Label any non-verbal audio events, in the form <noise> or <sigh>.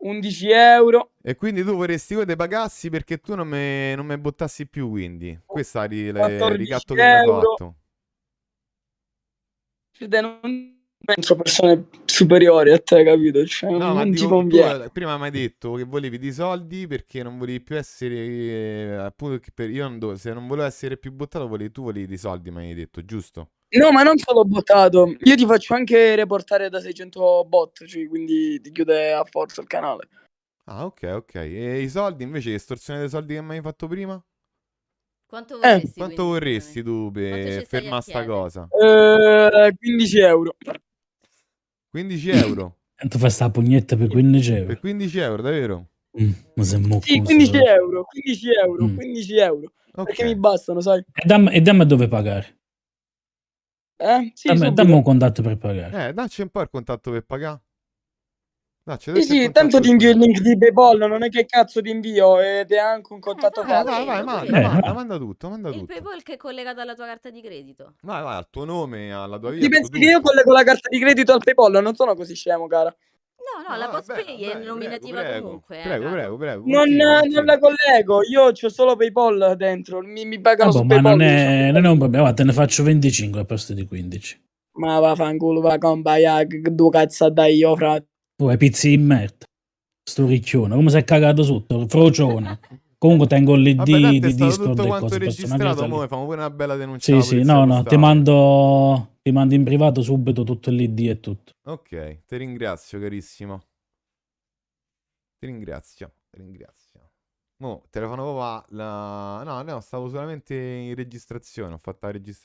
11 euro. E quindi tu vorresti che te pagassi perché tu non mi non me buttassi più, quindi. Questo è il 14 ricatto che mi hai fatto. Non penso persone superiori a te, capito? Cioè, No, ma non ti dico, tu conviene. eh, prima mi hai detto che volevi dei soldi perché non volevi più essere, eh, appunto, per- io non do- se non volevo essere più buttato, volevi, tu volevi dei soldi, mi hai detto, giusto? No, ma non solo bottato. Io ti faccio anche reportare da 600 bot, cioè, quindi ti chiude a forza il canale. Ah, ok, ok. E i soldi invece, estorsione dei soldi che mi hai fatto prima? Quanto Eh, vorresti? Quanto quindi, vorresti tu Quanto per fermare sta cosa? Eh, 15 euro. 15 euro? E tu fai sta pugnetta per 15 Per euro. 15 euro, davvero? Mm, ma sei Sì, moccoso. 15 euro, 15 euro, Mm. 15 euro. Perché mi bastano, sai? E dammi, e dammi dove pagare. Eh? Sì, Dammi, dammi un contatto per pagare. Eh, dacci un po' il contatto per pagare. Dacci, Sì, il sì, tanto ti invio il link di PayPal, non è che cazzo ti invio ed è anche un contatto Eh, Eh, vai, vai, vai, quello, manda. Eh, manda, va. manda tutto, manda Il tutto. PayPal che è collegato alla tua carta di credito. Vai, vai, al tuo nome, alla tua via, Ti tutto, pensi che io tutto. collego la carta di credito al PayPal? Non sono così scemo, cara. No, no, No, la va Postpay è va nominativa prego, comunque, eh, prego, prego, prego, Non, non la collego, io ho solo PayPal dentro. Mi, mi pagano su ma PayPal. non io è, non è un problema, te ne faccio 25 al posto di 15. Ma vaffanculo, va combaia, che due cazzo dai io, frate. Hai pizzi di merda. Sto ricchione, come sei cagato sotto? Frocione. <laughs> Comunque tengo l'ID è di stato Discord tutto e quanto cose, registrato, mo facciamo pure una bella denuncia Sì, sì, no, no, ti mando, ti mando in privato subito tutto l'ID e tutto. Ok, ti ringrazio, carissimo. Ti ringrazio, ti ringrazio. Mo, telefono papà, la... No, no, stavo solamente in registrazione, ho fatto la registrazione.